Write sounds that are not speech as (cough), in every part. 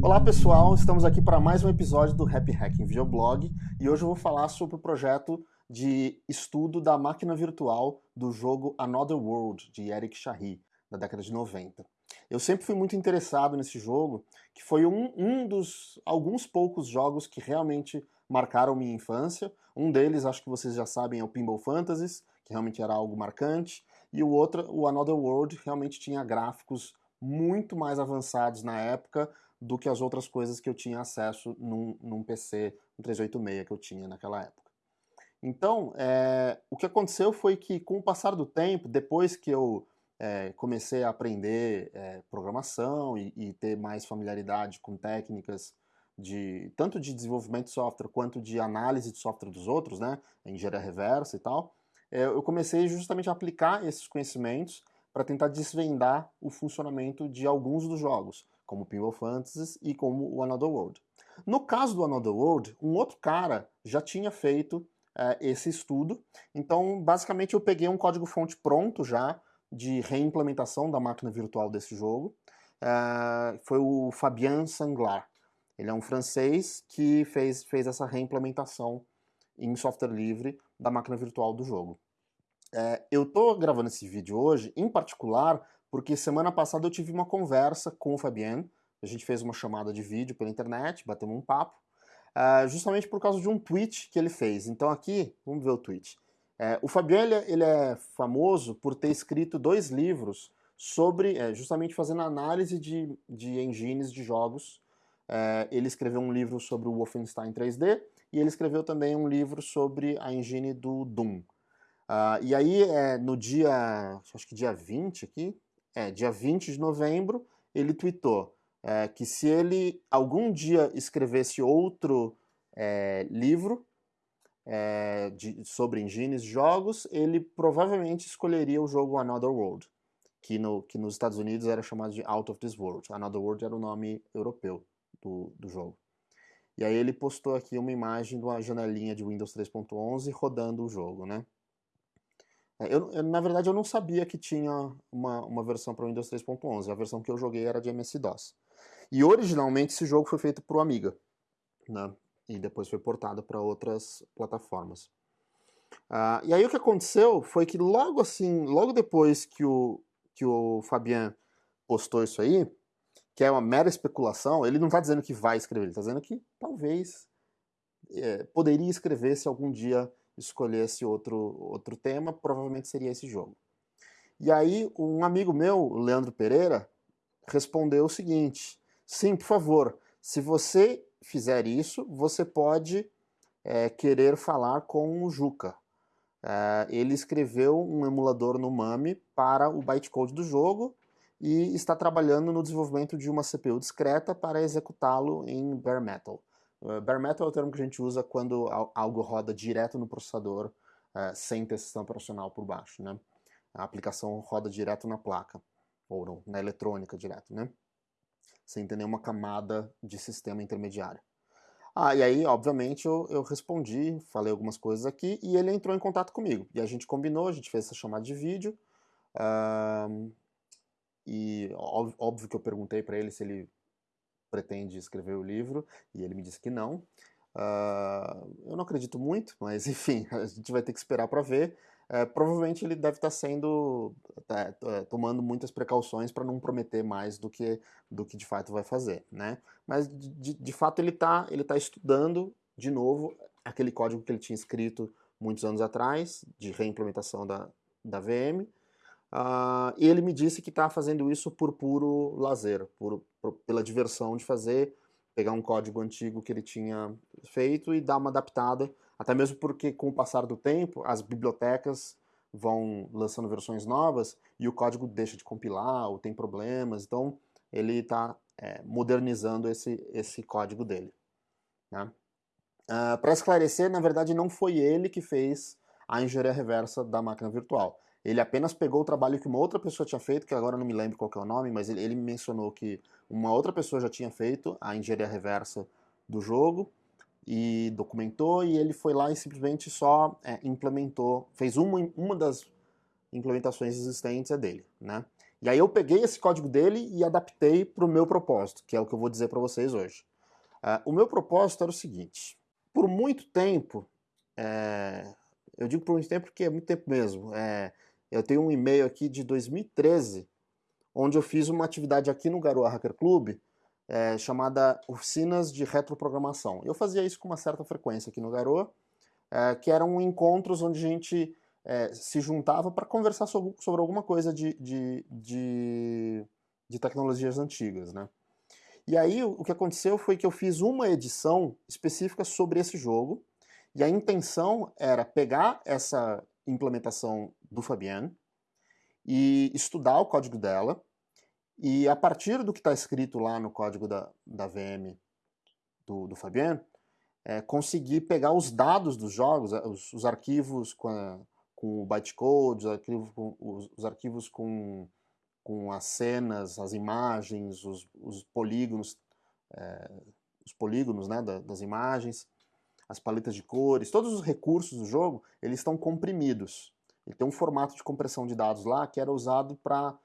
Olá pessoal, estamos aqui para mais um episódio do Happy Hacking Videoblog e hoje eu vou falar sobre o projeto de estudo da máquina virtual do jogo Another World, de Eric Chahi, da década de 90. Eu sempre fui muito interessado nesse jogo, que foi um, um dos alguns poucos jogos que realmente marcaram minha infância. Um deles, acho que vocês já sabem, é o Pinball Fantasies, que realmente era algo marcante, e o outro, o Another World, realmente tinha gráficos muito mais avançados na época do que as outras coisas que eu tinha acesso num, num PC, um 386 que eu tinha naquela época. Então, é, o que aconteceu foi que, com o passar do tempo, depois que eu é, comecei a aprender é, programação e, e, ter mais familiaridade com técnicas de tanto de desenvolvimento de software quanto de análise de software dos outros, né, engenharia reversa e tal, eu comecei justamente a aplicar esses conhecimentos para tentar desvendar o funcionamento de alguns dos jogos, como Pinball Fantasies e como o Another World. No caso do Another World, um outro cara já tinha feito é, esse estudo, então basicamente eu peguei um código-fonte pronto já de reimplementação da máquina virtual desse jogo, é, foi o Fabien Sanglar. Ele é um francês que fez, fez essa reimplementação em software livre da máquina virtual do jogo. É, eu estou gravando esse vídeo hoje, em particular, porque semana passada eu tive uma conversa com o Fabien, a gente fez uma chamada de vídeo pela internet, batemos um papo, uh, justamente por causa de um tweet que ele fez. Então aqui, vamos ver o tweet. É, o Fabien ele, ele, é famoso por ter escrito dois livros sobre, é, justamente fazendo análise de, de engines de jogos. É, ele escreveu um livro sobre o Wolfenstein 3D e ele escreveu também um livro sobre a engine do Doom. Uh, e aí, é, no dia, acho que dia 20 aqui, é, dia 20 de novembro, ele tweetou é, que se ele algum dia escrevesse outro é, livro é, de, sobre engines jogos, ele provavelmente escolheria o jogo Another World, que, no, que nos Estados Unidos era chamado de Out of This World. Another World era o nome europeu do, do jogo. E aí ele postou aqui uma imagem de uma janelinha de Windows 3.11 rodando o jogo, né? É, eu, eu, na verdade, eu não sabia que tinha uma, uma versão para Windows 3.11. A versão que eu joguei era de MS-DOS. E originalmente esse jogo foi feito para o Amiga, né? E depois foi portado para outras plataformas. Uh, e aí o que aconteceu foi que logo assim, logo depois que o, que o Fabien postou isso aí, que é uma mera especulação, ele não está dizendo que vai escrever, ele está dizendo que talvez é, poderia escrever se algum dia escolhesse outro, outro tema, provavelmente seria esse jogo. E aí, um amigo meu, Leandro Pereira, respondeu o seguinte: sim, por favor, se você fizer isso, você pode é, querer falar com o Juca. É, ele escreveu um emulador no MAME para o bytecode do jogo e está trabalhando no desenvolvimento de uma CPU discreta para executá-lo em bare metal. Uh, bare metal é o termo que a gente usa quando algo roda direto no processador uh, sem ter sistema operacional por baixo, né? A aplicação roda direto na placa, ou no, na eletrônica direto, né? Sem ter nenhuma camada de sistema intermediário. Ah, e aí, obviamente, eu, eu respondi, falei algumas coisas aqui, e ele entrou em contato comigo. E a gente combinou, a gente fez essa chamada de vídeo, uh, e óbvio que eu perguntei para ele se ele pretende escrever o livro, e ele me disse que não. Uh, eu não acredito muito, mas (laughs) enfim, a gente vai ter que esperar para ver. Uh, provavelmente ele deve estar tá sendo tá, tá, tomando muitas precauções para não prometer mais do que do que de fato vai fazer, né? Mas de, de fato ele está ele tá estudando de novo aquele código que ele tinha escrito muitos anos atrás de reimplementação da, da VM Uh, e ele me disse que está fazendo isso por puro lazer, por, por, pela diversão de fazer, pegar um código antigo que ele tinha feito e dar uma adaptada, até mesmo porque com o passar do tempo as bibliotecas vão lançando versões novas e o código deixa de compilar ou tem problemas, então ele está é, modernizando esse, esse código dele. Né? Uh, ah, Para esclarecer, na verdade não foi ele que fez a engenharia reversa da máquina virtual. Ele apenas pegou o trabalho que uma outra pessoa tinha feito, que agora não me lembro qual é o nome, mas ele, ele mencionou que uma outra pessoa já tinha feito a engenharia reversa do jogo e documentou, e ele foi lá e simplesmente só é, implementou, fez uma, uma das implementações existentes é dele, né? E aí eu peguei esse código dele e adaptei para o meu propósito, que é o que eu vou dizer para vocês hoje. Uh, o meu propósito era o seguinte, por muito tempo, é, eu digo por muito tempo porque é muito tempo mesmo, é, eu tenho um e-mail aqui de 2013, onde eu fiz uma atividade aqui no Garoa Hacker Club, é, chamada Oficinas de Retroprogramação. Eu fazia isso com uma certa frequência aqui no Garoa, é, que eram encontros onde a gente é, se juntava para conversar sobre, sobre, alguma coisa de, de, de, de, tecnologias antigas. Né? E aí o que aconteceu foi que eu fiz uma edição específica sobre esse jogo, e a intenção era pegar essa implementação do Fabian e estudar o código dela, e a partir do que está escrito lá no código da, da VM do, do é, conseguir pegar os dados dos jogos, os, os arquivos com, a, com o bytecode, os arquivos com, os, os, arquivos com, com as cenas, as imagens, os, os polígonos, é, os polígonos né, da, das imagens, as paletas de cores, todos os recursos do jogo, eles estão comprimidos. Ele tem um formato de compressão de dados lá que era usado para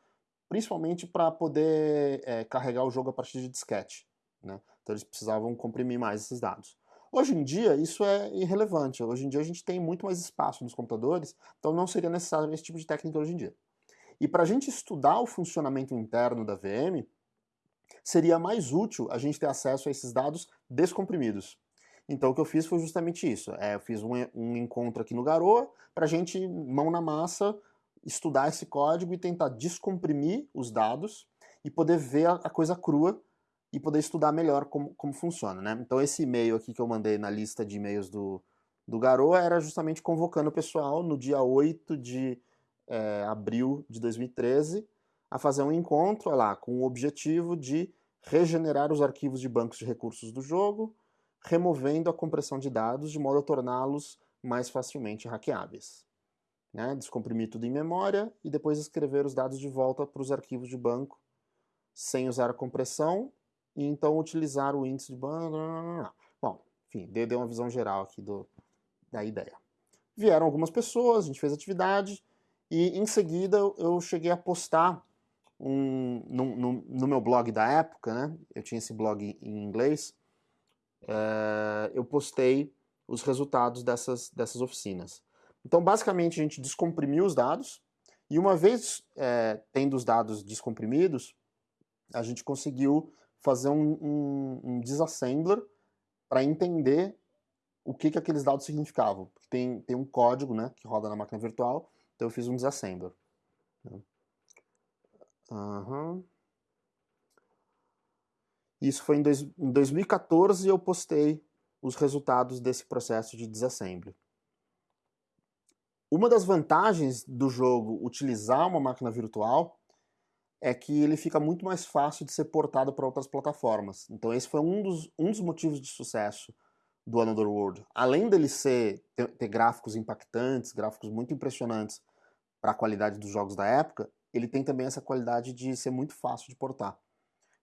principalmente para poder é, carregar o jogo a partir de disquete. Né? Então eles precisavam comprimir mais esses dados. Hoje em dia, isso é irrelevante. Hoje em dia, a gente tem muito mais espaço nos computadores, então não seria necessário esse tipo de técnica hoje em dia. E para a gente estudar o funcionamento interno da VM, seria mais útil a gente ter acesso a esses dados descomprimidos. Então, o que eu fiz foi justamente isso. É, eu fiz um, um encontro aqui no Garoa para a gente, mão na massa, estudar esse código e tentar descomprimir os dados e poder ver a, a coisa crua e poder estudar melhor como, como funciona, né? Então esse e-mail aqui que eu mandei na lista de e-mails do, do Garoa era justamente convocando o pessoal no dia 8 de é, abril de 2013 a fazer um encontro lá com o objetivo de regenerar os arquivos de bancos de recursos do jogo, removendo a compressão de dados de modo a torná-los mais facilmente hackeáveis. Né? Descomprimir tudo em memória e depois escrever os dados de volta para os arquivos de banco sem usar a compressão e então utilizar o índice de banda. Bom, enfim, dei, uma visão geral aqui do, da ideia. Vieram algumas pessoas, a gente fez atividade e em seguida eu cheguei a postar um, no, no, no meu blog da época, né? Eu tinha esse blog em inglês. É, eu postei os resultados dessas, dessas oficinas. Então, basicamente, a gente descomprimiu os dados e uma vez é, tendo os dados descomprimidos, a gente conseguiu fazer um, um, um disassembler para entender o que, que aqueles dados significavam. Tem, tem um código né, que roda na máquina virtual, então eu fiz um disassembler. Uhum. Isso foi em, dois, em 2014 eu postei os resultados desse processo de disassembly. Uma das vantagens do jogo utilizar uma máquina virtual é que ele fica muito mais fácil de ser portado para outras plataformas. Então esse foi um dos, um dos motivos de sucesso do Another World. Além dele ser, ter, ter gráficos impactantes, gráficos muito impressionantes para a qualidade dos jogos da época, ele tem também essa qualidade de ser muito fácil de portar.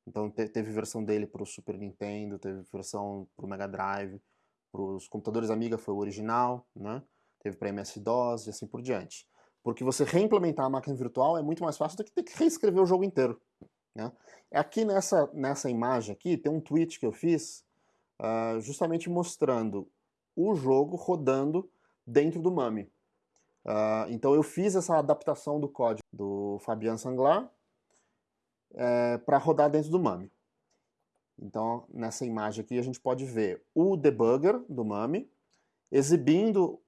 Então te, teve versão dele para o Super Nintendo, teve versão para o Mega Drive, para os computadores Amiga foi o original, né? teve para MS-DOS e assim por diante. Porque você reimplementar a máquina virtual é muito mais fácil do que ter que reescrever o jogo inteiro. Né? Aqui nessa, nessa imagem aqui tem um tweet que eu fiz uh, justamente mostrando o jogo rodando dentro do MAMI. Uh, então eu fiz essa adaptação do código do Fabian Sanglar é, para rodar dentro do MAMI. Então nessa imagem aqui a gente pode ver o debugger do MAMI exibindo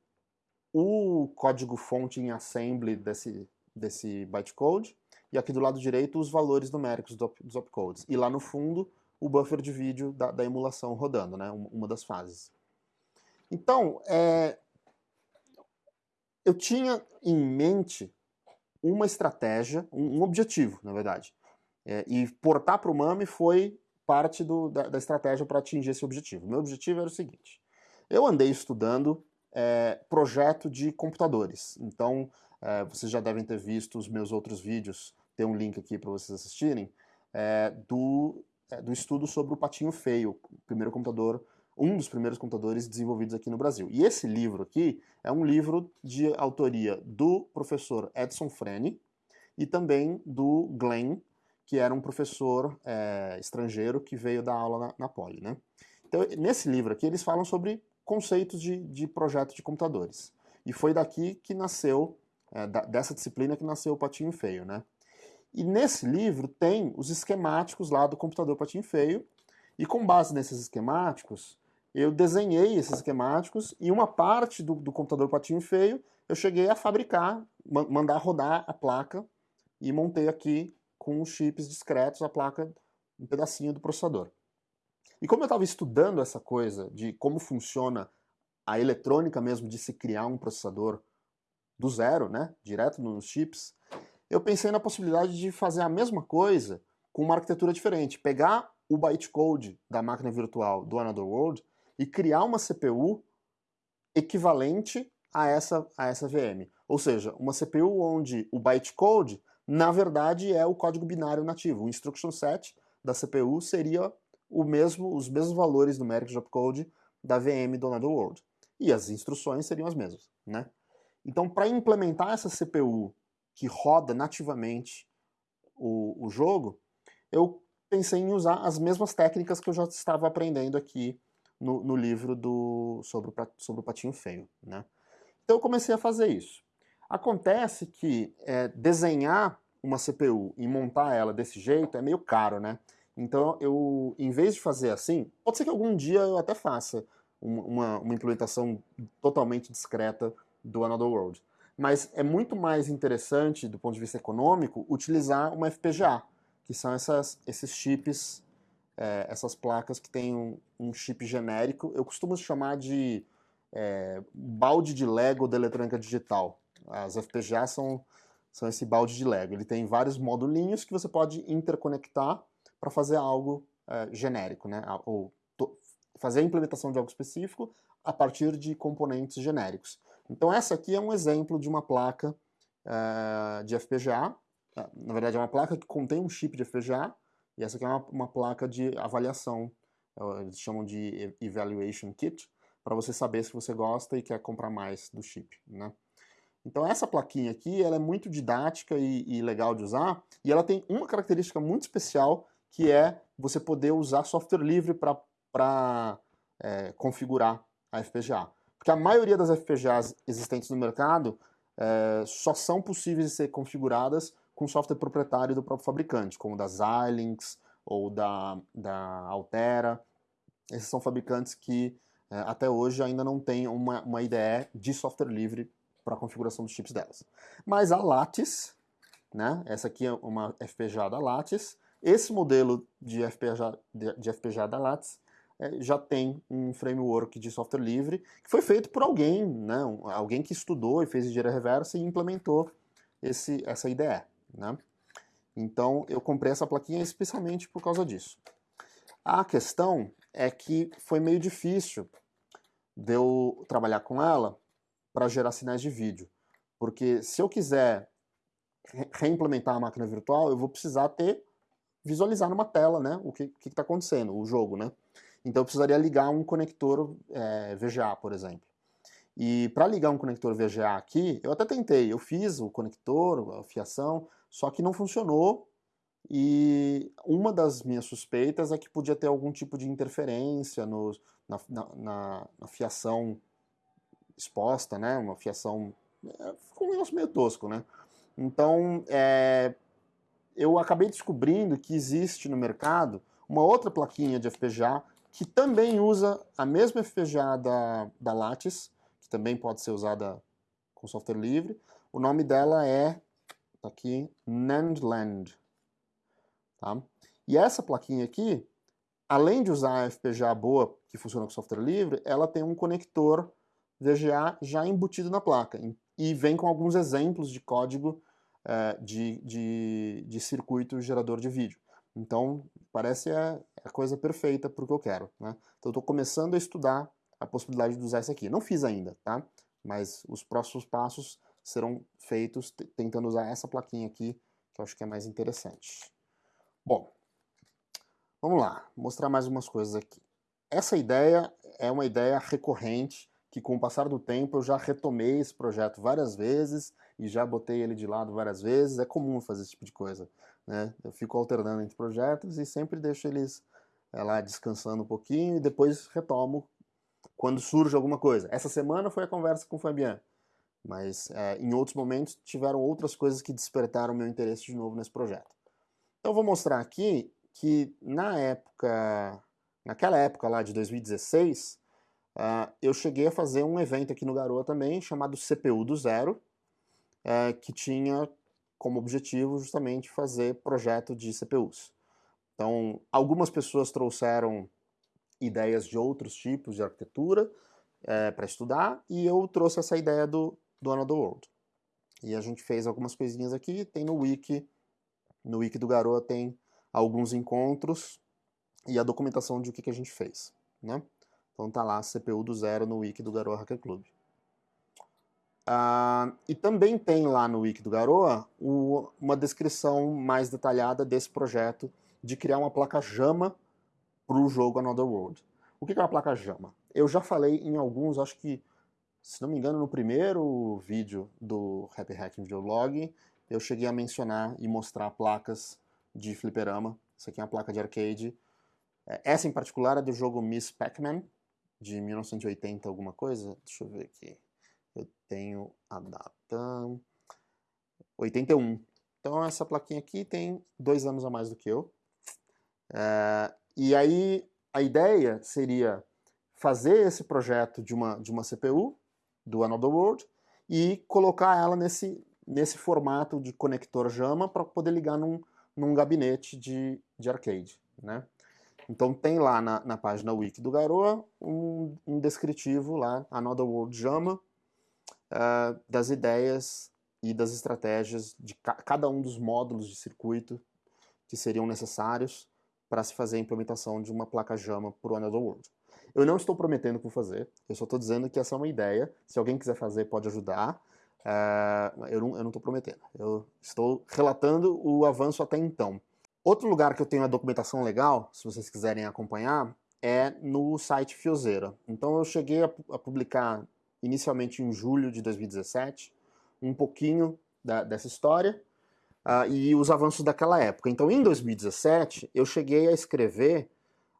o código-fonte em assembly desse, desse bytecode, e aqui do lado direito os valores numéricos do, dos opcodes. E lá no fundo o buffer de vídeo da, da emulação rodando, né, uma das fases. Então, é, eu tinha em mente uma estratégia, um objetivo, na verdade. É, e portar para o MAMI foi parte do, da, da estratégia para atingir esse objetivo. Meu objetivo era o seguinte, eu andei estudando é, projeto de computadores. Então, é, vocês já devem ter visto os meus outros vídeos, tem um link aqui para vocês assistirem, é, do, é, do estudo sobre o Patinho Feio, o primeiro computador, um dos primeiros computadores desenvolvidos aqui no Brasil. E esse livro aqui é um livro de autoria do professor Edson Frene, e também do Glenn, que era um professor é, estrangeiro que veio dar aula na, na Poli. Né? Então, nesse livro aqui, eles falam sobre conceitos de, de projeto de computadores. E foi daqui que nasceu, é, da, dessa disciplina que nasceu o Patinho Feio. Né? E nesse livro tem os esquemáticos lá do computador Patinho Feio, e com base nesses esquemáticos, eu desenhei esses esquemáticos e uma parte do, do computador Patinho Feio eu cheguei a fabricar, mandar rodar a placa e montei aqui com os chips discretos a placa, um pedacinho do processador. E como eu estava estudando essa coisa de como funciona a eletrônica mesmo de se criar um processador do zero, né, direto nos chips, eu pensei na possibilidade de fazer a mesma coisa com uma arquitetura diferente, pegar o bytecode da máquina virtual do Another World e criar uma CPU equivalente a essa, a essa VM. Ou seja, uma CPU onde o bytecode, na verdade, é o código binário nativo. O instruction set da CPU seria o mesmo, os mesmos valores numéricos de opcode da VM do Another World. E as instruções seriam as mesmas. Né? Então, para implementar essa CPU que roda nativamente o, o jogo, eu pensei em usar as mesmas técnicas que eu já estava aprendendo aqui no, no livro do, sobre, o, sobre o patinho feio. Né? Então eu comecei a fazer isso. Acontece que é, desenhar uma CPU e montar ela desse jeito é meio caro, né? Então eu, em vez de fazer assim, pode ser que algum dia eu até faça uma, uma implementação totalmente discreta do Another World. Mas é muito mais interessante, do ponto de vista econômico, utilizar uma FPGA, que são essas, esses chips, é, essas placas que têm um, um chip genérico. Eu costumo chamar de é, balde de Lego da eletrônica digital. As FPGA são, são esse balde de Lego. Ele tem vários modulinhos que você pode interconectar para fazer algo é, genérico, né? ou fazer a implementação de algo específico a partir de componentes genéricos. Então essa aqui é um exemplo de uma placa é, de FPGA. É, na verdade é uma placa que contém um chip de FPGA e essa aqui é uma, uma placa de avaliação, é, eles chamam de Evaluation Kit, para você saber se você gosta e quer comprar mais do chip, né? Então essa plaquinha aqui, ela é muito didática e, e legal de usar, e ela tem uma característica muito especial, que é você poder usar software livre para é, configurar a FPGA. Porque a maioria das FPGAs existentes no mercado é, só são possíveis de ser configuradas com software proprietário do próprio fabricante, como da Xilinx ou da, da Altera. Esses são fabricantes que é, até hoje ainda não tem uma, uma de software livre para a configuração dos chips delas. Mas a Lattice, né, essa aqui é uma FPGA da Lattice, esse modelo de FPGA, de, FPGA da Lattice é, já tem um framework de software livre que foi feito por alguém, né, alguém que estudou e fez engenharia reversa e implementou esse, essa IDE. Né? Então eu comprei essa plaquinha especialmente por causa disso. A questão é que foi meio difícil de eu trabalhar com ela para gerar sinais de vídeo. Porque se eu quiser reimplementar a máquina virtual, eu vou precisar ter visualizar numa tela né, o que está acontecendo, o jogo. Né? Então eu precisaria ligar um conector é, VGA, por exemplo. E para ligar um conector VGA aqui, eu até tentei, eu fiz o conector, a fiação, só que não funcionou e uma das minhas suspeitas é que podia ter algum tipo de interferência no, na, na, na, fiação exposta, né? Uma fiação. É, ficou um negócio meio tosco, né? Então, é, eu acabei descobrindo que existe no mercado uma outra plaquinha de FPGA que também usa a mesma FPGA da, da Lattice, que também pode ser usada com software livre. O nome dela é, tá aqui, Nandland. Tá? E essa plaquinha aqui, além de usar a FPGA boa, que funciona com software livre, ela tem um conector VGA já embutido na placa. E vem com alguns exemplos de código é, de, de, de, circuito gerador de vídeo. Então, parece a, a coisa perfeita para o que eu quero. Né? Então, estou começando a estudar a possibilidade de usar isso aqui. Não fiz ainda, tá? Mas os próximos passos serão feitos tentando usar essa plaquinha aqui, que eu acho que é mais interessante. Bom, vamos lá, mostrar mais umas coisas aqui. Essa ideia é uma ideia recorrente que com o passar do tempo eu já retomei esse projeto várias vezes e já botei ele de lado várias vezes. É comum fazer esse tipo de coisa. Né? Eu fico alternando entre projetos e sempre deixo eles é, lá descansando um pouquinho e depois retomo quando surge alguma coisa. Essa semana foi a conversa com o Fabian, mas é, em outros momentos tiveram outras coisas que despertaram meu interesse de novo nesse projeto. Então eu vou mostrar aqui que na época, naquela época lá de 2016, uh, eu cheguei a fazer um evento aqui no Garoa também, chamado CPU do Zero, uh, que tinha como objetivo justamente fazer projeto de CPUs. Então, algumas pessoas trouxeram ideias de outros tipos de arquitetura é, para estudar, e eu trouxe essa ideia do, do Another World. E a gente fez algumas coisinhas aqui, tem no wiki, no wiki do Garoa tem alguns encontros e a documentação de o que, que a gente fez, né? Então tá lá, CPU do zero no wiki do Garoa Hacker Club. Uh, e também tem lá no wiki do Garoa o, uma descrição mais detalhada desse projeto de criar uma placa JAMA para o jogo Another World. O que é uma placa JAMA? Eu já falei em alguns, acho que, se não me engano, no primeiro vídeo do Happy Hacking Videolog, eu cheguei a mencionar e mostrar placas de fliperama. Isso aqui é uma placa de arcade. É, essa em particular é do jogo Miss Pac-Man, de 1980 alguma coisa. Deixa eu ver aqui. Eu tenho a data... 81. Então essa plaquinha aqui tem dois anos a mais do que eu. É, e aí a ideia seria fazer esse projeto de uma, de uma CPU, do Another World, e colocar ela nesse, nesse formato de conector JAMA para poder ligar num, num gabinete de, de arcade. Né? Então tem lá na, na página wiki do Garoa um, um descritivo lá, Another World JAMA, uh, das ideias e das estratégias de ca cada um dos módulos de circuito que seriam necessários para se fazer a implementação de uma placa JAMA para o Another World. Eu não estou prometendo que vou fazer, eu só estou dizendo que essa é uma ideia, se alguém quiser fazer pode ajudar, uh, eu não estou prometendo, eu estou relatando o avanço até então. Outro lugar que eu tenho a documentação legal, se vocês quiserem acompanhar, é no site Fiozeira. Então eu cheguei a, publicar inicialmente em julho de 2017 um pouquinho da, dessa história, uh, e os avanços daquela época. Então, em 2017, eu cheguei a escrever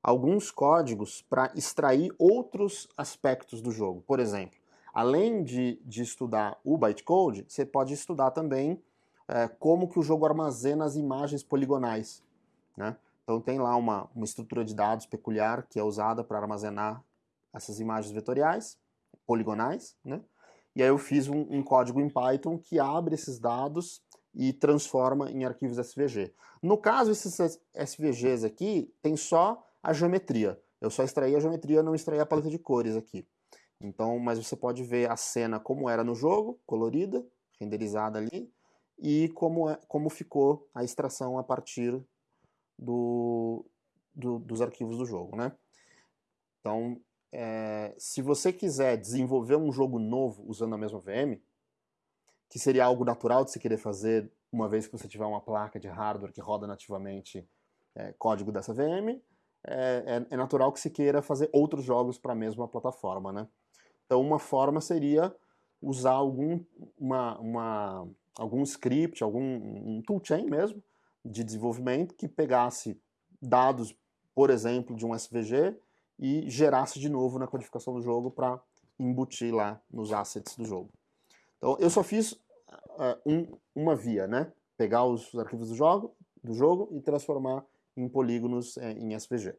alguns códigos para extrair outros aspectos do jogo. Por exemplo, além de, de estudar o bytecode, você pode estudar também é, como que o jogo armazena as imagens poligonais. Né? Então tem lá uma, uma estrutura de dados peculiar que é usada para armazenar essas imagens vetoriais, poligonais, né? E aí eu fiz um, um, código em Python que abre esses dados e transforma em arquivos SVG. No caso, esses SVGs aqui tem só a geometria. Eu só extraí a geometria, não extraí a paleta de cores aqui. Então, mas você pode ver a cena como era no jogo, colorida, renderizada ali, e como, é, como ficou a extração a partir do, do dos arquivos do jogo, né? Então, é, se você quiser desenvolver um jogo novo usando a mesma VM, que seria algo natural de se querer fazer uma vez que você tiver uma placa de hardware que roda nativamente é, código dessa VM, é, é, é, natural que se queira fazer outros jogos para a mesma plataforma, né? Então uma forma seria usar algum, uma, uma, algum script, algum um toolchain mesmo, de desenvolvimento que pegasse dados, por exemplo, de um SVG e gerasse de novo na codificação do jogo para embutir lá nos assets do jogo. Então eu só fiz uh, um, uma via, né? Pegar os arquivos do jogo, do jogo e transformar em polígonos é, em SVG.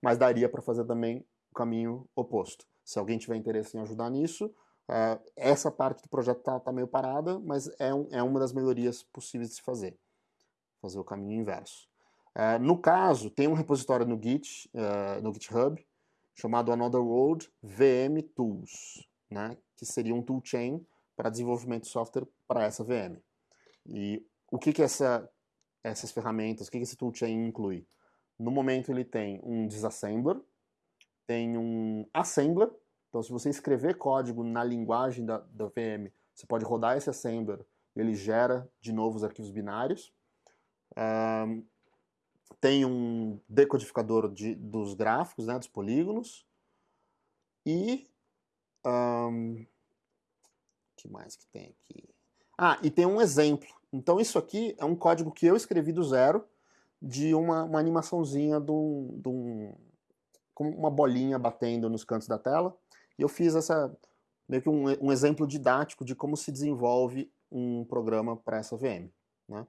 Mas daria para fazer também o caminho oposto. Se alguém tiver interesse em ajudar nisso, uh, essa parte do projeto está tá meio parada, mas é, um, é uma das melhorias possíveis de se fazer. Fazer o caminho inverso. Uh, no caso, tem um repositório no Git, uh, no GitHub, chamado Another World VM Tools, né, que seria um toolchain para desenvolvimento de software para essa VM. E o que, que essa, essas ferramentas, o que, que esse toolchain inclui? No momento ele tem um disassembler, tem um assembler, então se você escrever código na linguagem da, da VM, você pode rodar esse assembler ele gera de novo os arquivos binários. Um, tem um decodificador de, dos gráficos, né, dos polígonos, e Um, que mais que tem aqui? Ah, e tem um exemplo. Então isso aqui é um código que eu escrevi do zero de uma, uma animaçãozinha de um, de um, com uma bolinha batendo nos cantos da tela. E eu fiz essa meio que um, um exemplo didático de como se desenvolve um programa para essa VM. Né?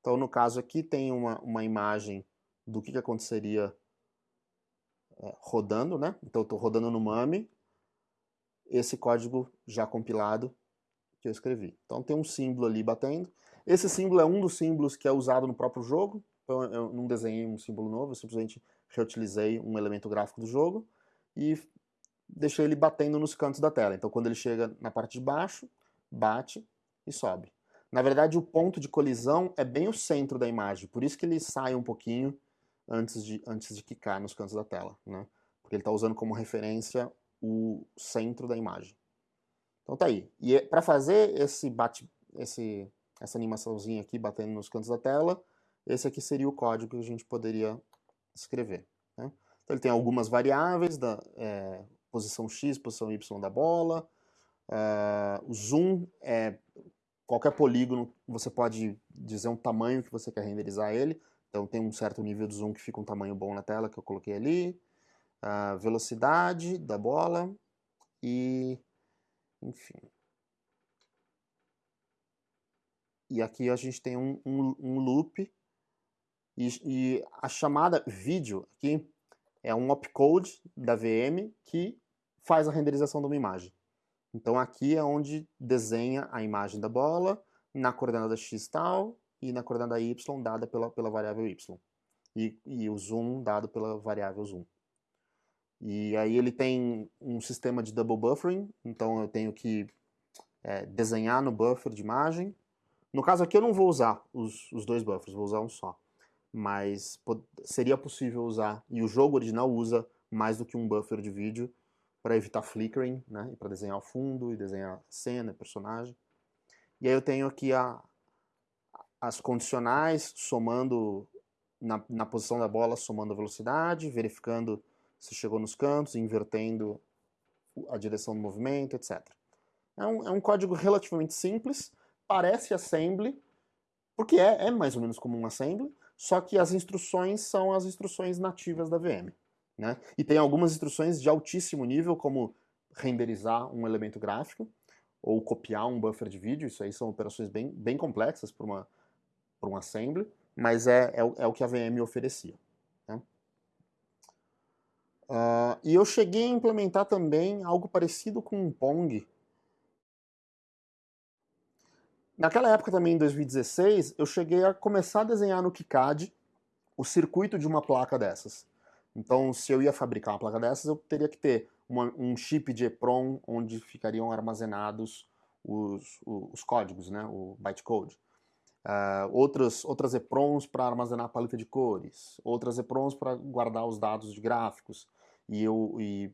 Então, no caso aqui, tem uma, uma imagem do que, que aconteceria é, rodando, né? Então, eu estou rodando no MAME, esse código já compilado que eu escrevi. Então, tem um símbolo ali batendo. Esse símbolo é um dos símbolos que é usado no próprio jogo. Então, eu não desenhei um símbolo novo, eu simplesmente reutilizei um elemento gráfico do jogo e deixei ele batendo nos cantos da tela. Então, quando ele chega na parte de baixo, bate e sobe. Na verdade, o ponto de colisão é bem o centro da imagem, por isso que ele sai um pouquinho antes de, antes de quicar nos cantos da tela, né? Porque ele está usando como referência o centro da imagem. Então tá aí. E é, para fazer esse bate, esse, essa animaçãozinha aqui batendo nos cantos da tela, esse aqui seria o código que a gente poderia escrever. Né? Então ele tem algumas variáveis, da é, posição x, posição y da bola, uh, o zoom é qualquer polígono, você pode dizer um tamanho que você quer renderizar ele, então tem um certo nível de zoom que fica um tamanho bom na tela que eu coloquei ali, a velocidade da bola e enfim. E aqui a gente tem um, um, um loop. E, e, a chamada vídeo aqui é um opcode da VM que faz a renderização de uma imagem. Então aqui é onde desenha a imagem da bola na coordenada x tal e na coordenada y dada pela, pela variável y. E, e o zoom dado pela variável zoom. E aí ele tem um sistema de double buffering, então eu tenho que é, desenhar no buffer de imagem. No caso aqui eu não vou usar os, os dois buffers, vou usar um só. Mas seria possível usar, e o jogo original usa mais do que um buffer de vídeo para evitar flickering, né, para desenhar o fundo e desenhar cena, personagem. E aí eu tenho aqui a, as condicionais somando na, na posição da bola, somando a velocidade, verificando se chegou nos cantos, invertendo a direção do movimento, etc. É um, é um código relativamente simples, parece assembly, porque é, é mais ou menos como um assembly, só que as instruções são as instruções nativas da VM. Né? E tem algumas instruções de altíssimo nível, como renderizar um elemento gráfico, ou copiar um buffer de vídeo, isso aí são operações bem, bem complexas para um assembly, mas é, é, é, o que a VM oferecia. Uh, e eu cheguei a implementar também algo parecido com um Pong. Naquela época também, em 2016, eu cheguei a começar a desenhar no KiCad o circuito de uma placa dessas. Então, se eu ia fabricar uma placa dessas, eu teria que ter uma, um chip de EPROM onde ficariam armazenados os, os, os códigos, né, o bytecode. Uh, outras, outras EPROMs para armazenar a paleta de cores, outras EPROMs para guardar os dados de gráficos, e, eu, e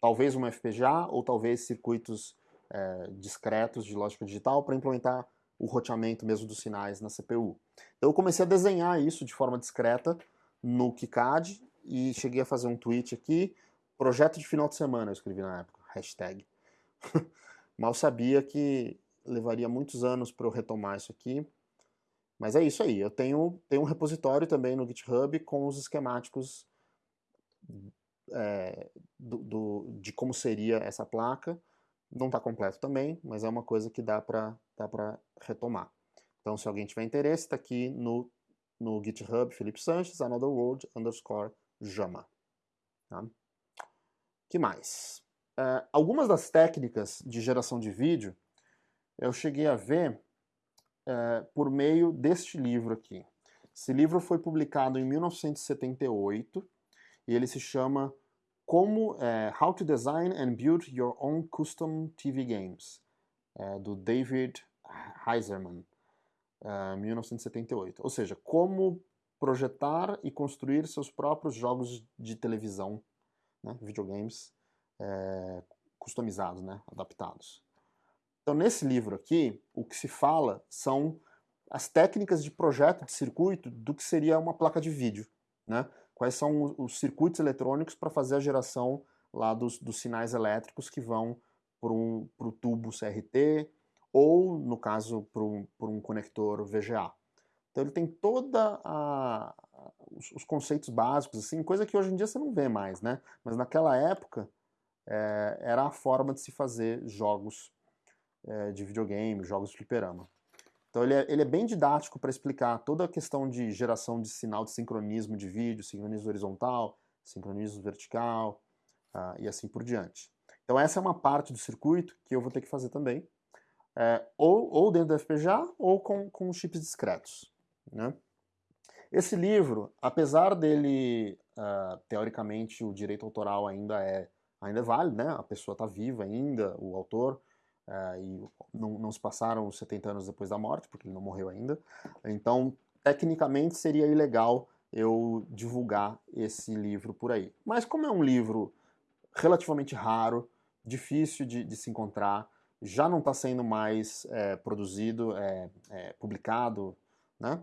talvez uma FPGA ou talvez circuitos é, discretos de lógica digital para implementar o roteamento mesmo dos sinais na CPU. Então eu comecei a desenhar isso de forma discreta no KiCad e cheguei a fazer um tweet aqui, projeto de final de semana eu escrevi na época, hashtag. (laughs) Mal sabia que levaria muitos anos para eu retomar isso aqui, mas é isso aí, eu tenho, tenho um repositório também no GitHub com os esquemáticos é, do, do, de como seria essa placa, não está completo também, mas é uma coisa que dá para dá retomar. Então, se alguém tiver interesse, está aqui no, no GitHub Felipe Sanches, Another World underscore Jama. Tá? que mais? Uh, algumas das técnicas de geração de vídeo eu cheguei a ver uh, por meio deste livro aqui. Esse livro foi publicado em 1978 e ele se chama como é, How to Design and Build Your Own Custom TV Games, do David Heiserman, é, 1978. Ou seja, como projetar e construir seus próprios jogos de televisão, né, videogames é, customizados, né, adaptados. Então, nesse livro aqui, o que se fala são as técnicas de projeto de circuito do que seria uma placa de vídeo, né? quais são os circuitos eletrônicos para fazer a geração lá dos, dos sinais elétricos que vão para o tubo CRT ou, no caso, para um conector VGA. Então ele tem toda a, os, os, conceitos básicos, assim, coisa que hoje em dia você não vê mais, né? Mas naquela época é, era a forma de se fazer jogos é, de videogame, jogos de fliperama. Então ele é, ele é bem didático para explicar toda a questão de geração de sinal de sincronismo de vídeo, sincronismo horizontal, sincronismo vertical uh, e assim por diante. Então essa é uma parte do circuito que eu vou ter que fazer também, é, ou, ou dentro do FPGA ou com, com chips discretos. Né? Esse livro, apesar dele, uh, teoricamente, o direito autoral ainda é, ainda é válido, né? a pessoa está viva ainda, o autor, uh, e não, não se passaram 70 anos depois da morte, porque ele não morreu ainda. Então, tecnicamente, seria ilegal eu divulgar esse livro por aí. Mas como é um livro relativamente raro, difícil de, de se encontrar, já não está sendo mais é, produzido, é, é, publicado, né?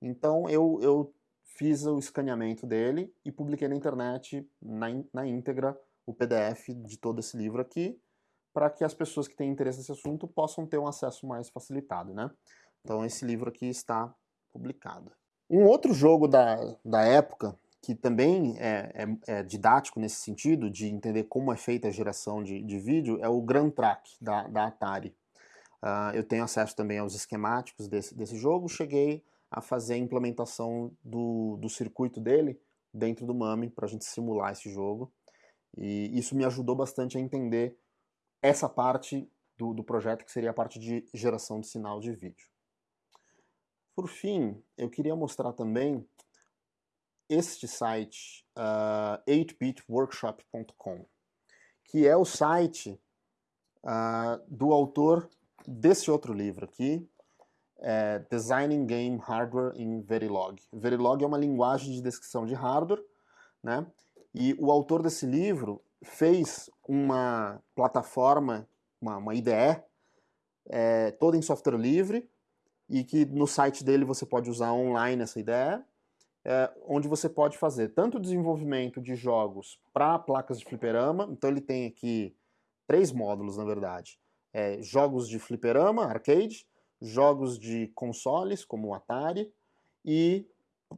Então eu, eu fiz o escaneamento dele e publiquei na internet, na, na íntegra, o PDF de todo esse livro aqui, para que as pessoas que têm interesse nesse assunto possam ter um acesso mais facilitado, né? Então esse livro aqui está publicado. Um outro jogo da, da época, que também é, é, é, didático nesse sentido, de entender como é feita a geração de, de vídeo, é o Grand Track da, da Atari. Uh, eu tenho acesso também aos esquemáticos desse, desse jogo, cheguei a fazer a implementação do, do circuito dele dentro do MAME para a gente simular esse jogo. E isso me ajudou bastante a entender essa parte do, do projeto, que seria a parte de geração de sinal de vídeo. Por fim, eu queria mostrar também este site, uh, 8bitworkshop.com, que é o site uh, do autor desse outro livro aqui, é Designing Game Hardware in Verilog. Verilog é uma linguagem de descrição de hardware, né? E o autor desse livro fez uma plataforma, uma, uma IDE, é, toda em software livre, e que no site dele você pode usar online essa IDE, é, onde você pode fazer tanto desenvolvimento de jogos para placas de fliperama, então ele tem aqui três módulos, na verdade. É, jogos de fliperama, arcade, jogos de consoles, como o Atari, e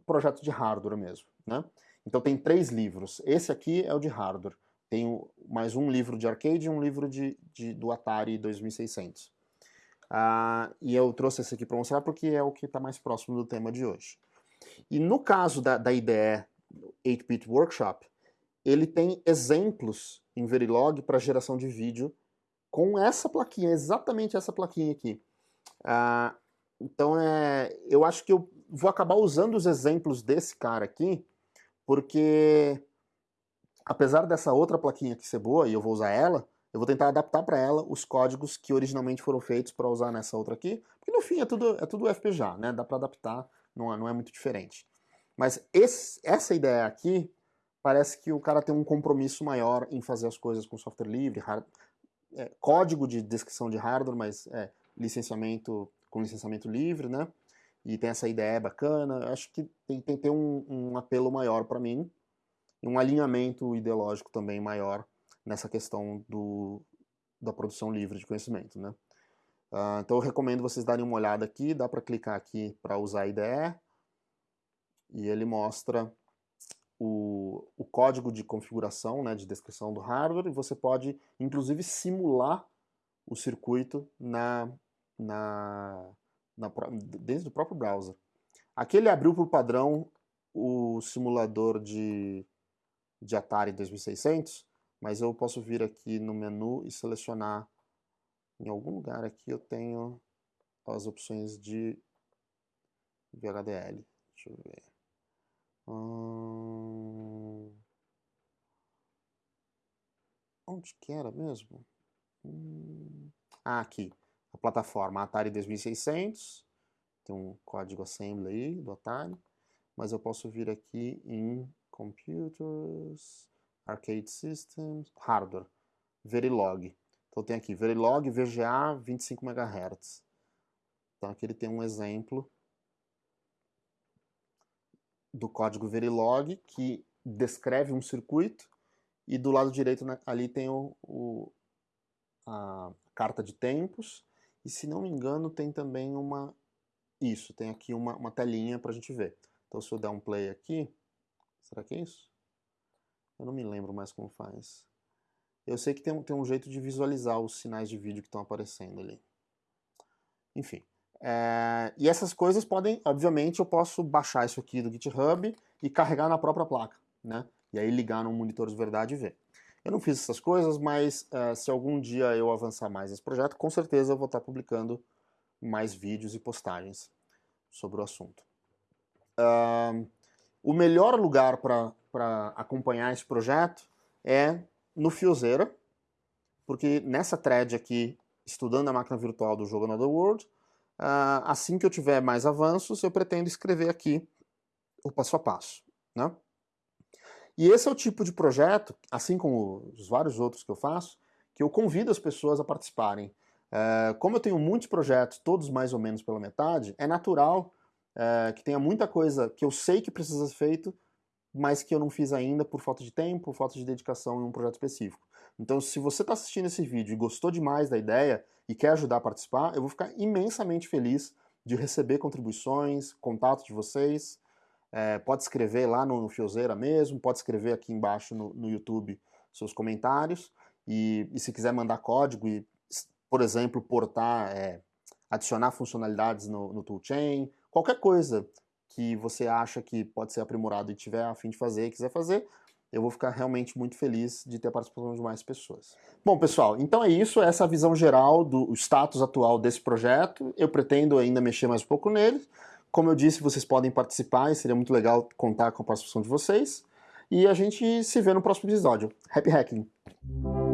projeto de hardware mesmo. Né? Então tem três livros. Esse aqui é o de hardware. Tem mais um livro de arcade e um livro de, de do Atari 2600. Ah, e eu trouxe esse aqui para mostrar porque é o que está mais próximo do tema de hoje. E no caso da, da IDE 8-Bit Workshop, ele tem exemplos em Verilog para geração de vídeo com essa plaquinha, exatamente essa plaquinha aqui. Ah, então é, eu acho que eu vou acabar usando os exemplos desse cara aqui, porque apesar dessa outra plaquinha aqui ser boa, e eu vou usar ela, eu vou tentar adaptar para ela os códigos que originalmente foram feitos para usar nessa outra aqui, porque no fim é tudo, é tudo FPGA, né? Dá para adaptar, não é, não é muito diferente. Mas esse, essa ideia aqui, parece que o cara tem um compromisso maior em fazer as coisas com software livre, hard, é, código de descrição de hardware, mas é, licenciamento com licenciamento livre, né? E tem essa ideia bacana. Acho que tem, tem que ter um, um apelo maior para mim, e um alinhamento ideológico também maior nessa questão do, da produção livre de conhecimento, né? Uh, então eu recomendo vocês darem uma olhada aqui, dá para clicar aqui para usar a IDE, e ele mostra o, o código de configuração, né, de descrição do hardware, e você pode inclusive simular o circuito na, na, na, desde o próprio browser. Aqui ele abriu por padrão o simulador de, de Atari 2600, mas eu posso vir aqui no menu e selecionar em algum lugar aqui eu tenho as opções de VHDL. Deixa eu ver. Hum... Onde que era mesmo? Hum... Ah, aqui a plataforma Atari 2600, tem um código assembly aí do Atari, mas eu posso vir aqui em Computers, Arcade Systems, Hardware, Verilog. Então tem aqui Verilog VGA 25 MHz. Então aqui ele tem um exemplo do código Verilog que descreve um circuito e do lado direito né, ali tem o, o, a carta de tempos, e se não me engano tem também uma, isso, tem aqui uma, uma telinha para a gente ver. Então se eu der um play aqui, será que é isso? Eu não me lembro mais como faz. Eu sei que tem, tem um jeito de visualizar os sinais de vídeo que estão aparecendo ali. Enfim. É, e essas coisas podem, obviamente, eu posso baixar isso aqui do GitHub e carregar na própria placa, né? E aí ligar no monitor de verdade e ver. Eu não fiz essas coisas, mas uh, se algum dia eu avançar mais nesse projeto, com certeza eu vou estar publicando mais vídeos e postagens sobre o assunto. Uh, o melhor lugar para acompanhar esse projeto é no Fiozeira, porque nessa thread aqui, estudando a máquina virtual do jogo Another World, uh, assim que eu tiver mais avanços, eu pretendo escrever aqui o passo a passo. Né? E esse é o tipo de projeto, assim como os vários outros que eu faço, que eu convido as pessoas a participarem. É, como eu tenho muitos projetos, todos mais ou menos pela metade, é natural é, que tenha muita coisa que eu sei que precisa ser feito, mas que eu não fiz ainda por falta de tempo, falta de dedicação em um projeto específico. Então, se você está assistindo esse vídeo e gostou demais da ideia e quer ajudar a participar, eu vou ficar imensamente feliz de receber contribuições, contato de vocês, é, pode escrever lá no, Fiozeira mesmo, pode escrever aqui embaixo no, no YouTube seus comentários. E, e, se quiser mandar código e, por exemplo, portar, é, adicionar funcionalidades no, no toolchain, qualquer coisa que você acha que pode ser aprimorado e tiver a fim de fazer e quiser fazer, eu vou ficar realmente muito feliz de ter a participação de mais pessoas. Bom, pessoal, então é isso, essa é a visão geral do status atual desse projeto. Eu pretendo ainda mexer mais um pouco nele, como eu disse, vocês podem participar e seria muito legal contar com a participação de vocês. E a gente se vê no próximo episódio. Happy Hacking!